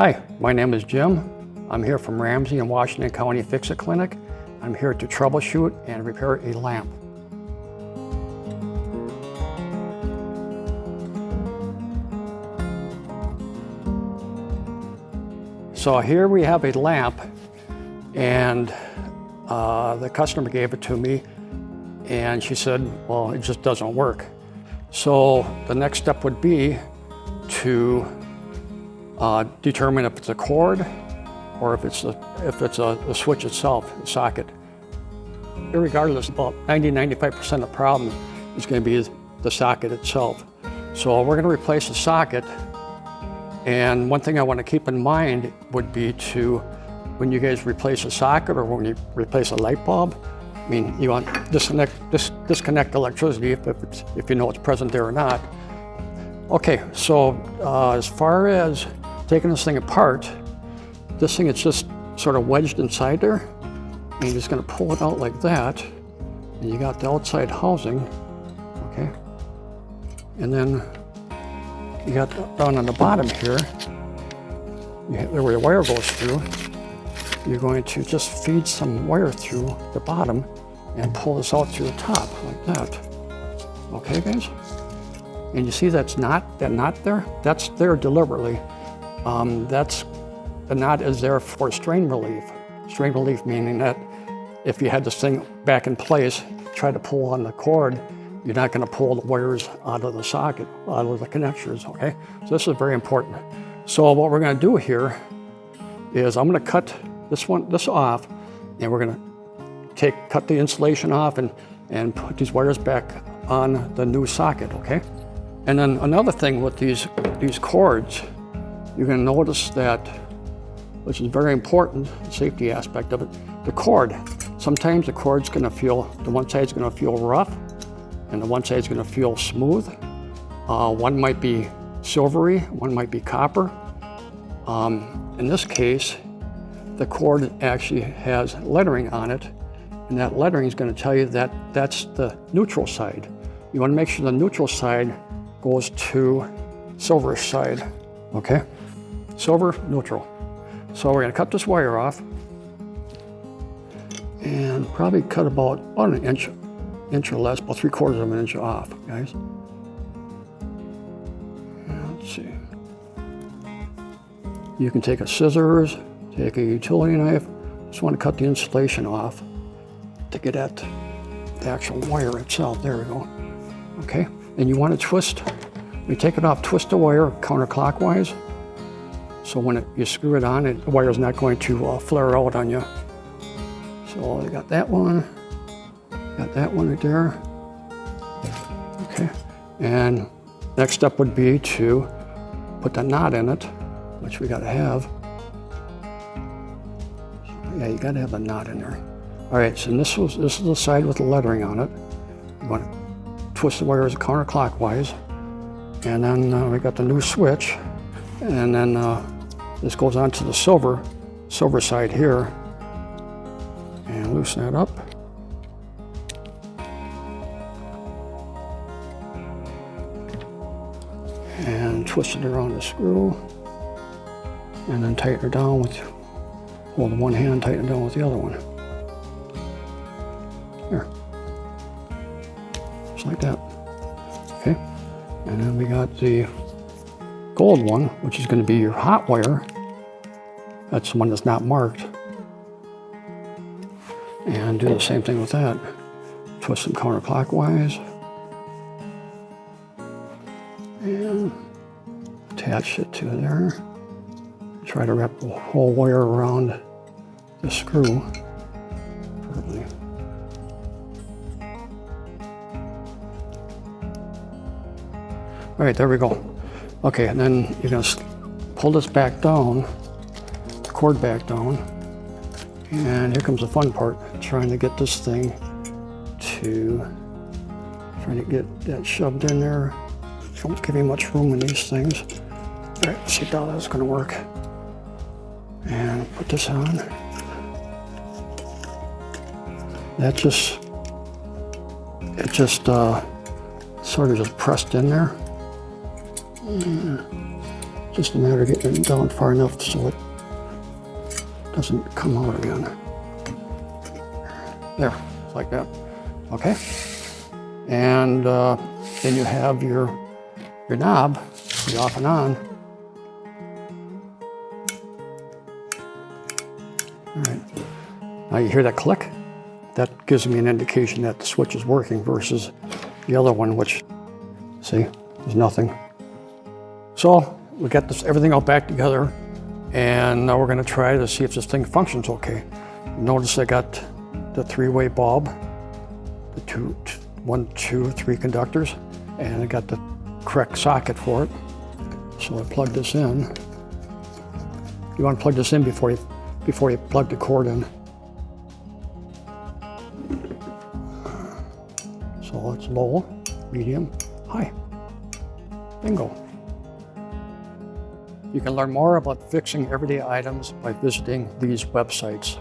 Hi, my name is Jim. I'm here from Ramsey and Washington County Fix-It Clinic. I'm here to troubleshoot and repair a lamp. So here we have a lamp and uh, the customer gave it to me and she said, well, it just doesn't work. So the next step would be to uh, determine if it's a cord or if it's, a, if it's a, switch itself, the socket. Regardless, about 90-95% of the problem is going to be the socket itself. So we're going to replace the socket and one thing I want to keep in mind would be to, when you guys replace a socket or when you replace a light bulb, I mean, you want to disconnect, dis disconnect electricity if, if, if, you know it's present there or not. Okay, so uh, as far as taking this thing apart, this thing is just sort of wedged inside there. And you're just going to pull it out like that. And you got the outside housing, okay? And then you got down on the bottom here, there where the wire goes through, you're going to just feed some wire through the bottom and pull this out through the top like that. Okay, guys? And you see that's not, that knot there? That's there deliberately. Um, that's, knot is there for strain relief. Strain relief meaning that if you had this thing back in place, try to pull on the cord, you're not going to pull the wires out of the socket, out of the connectors, okay? So this is very important. So what we're going to do here is I'm going to cut this one, this off, and we're going to take, cut the insulation off and, and put these wires back on the new socket, okay? And then another thing with these, these cords, you're going to notice that, which is very important, the safety aspect of it, the cord. Sometimes the cord's going to feel, the one side's going to feel rough, and the one side is going to feel smooth. Uh, one might be silvery, one might be copper. Um, in this case, the cord actually has lettering on it, and that lettering is going to tell you that that's the neutral side. You want to make sure the neutral side goes to silver side, okay? Silver, neutral. So we're going to cut this wire off and probably cut about an inch inch or less, about three quarters of an inch off, guys. Let's see. You can take a scissors, take a utility knife, just want to cut the insulation off to get at the actual wire itself. There we go. Okay, and you want to twist, you take it off, twist the wire counterclockwise. So when it, you screw it on, it, the wire is not going to uh, flare out on you. So I got that one. Got that one right there. Okay, and next step would be to put the knot in it, which we gotta have. Yeah, you gotta have a knot in there. All right, so this was this is the side with the lettering on it. You want to twist the wires counterclockwise, and then uh, we got the new switch, and then uh, this goes on to the silver silver side here, and loosen that up. and twist it around the screw and then tighten it down with, hold one hand, tighten it down with the other one. There. Just like that. Okay. And then we got the gold one, which is going to be your hot wire. That's the one that's not marked. And do the same thing with that. Twist them counterclockwise. and attach it to there. Try to wrap the whole wire around the screw. All right, there we go. Okay, and then you're gonna pull this back down, cord back down, and here comes the fun part, trying to get this thing to, trying to get that shoved in there don't give me much room in these things. All right, see how that's gonna work. And put this on. That just, it just uh, sort of just pressed in there. Just a matter of getting it down far enough so it doesn't come out again. There, like that. Okay. And uh, then you have your your knob, the off and on. All right. Now you hear that click? That gives me an indication that the switch is working versus the other one, which, see, there's nothing. So we got this everything all back together, and now we're going to try to see if this thing functions okay. Notice I got the three-way bulb, the two, one, two, three conductors, and I got the correct socket for it. So I plug this in. You want to plug this in before you before you plug the cord in. So it's low, medium, high. Bingo. You can learn more about fixing everyday items by visiting these websites.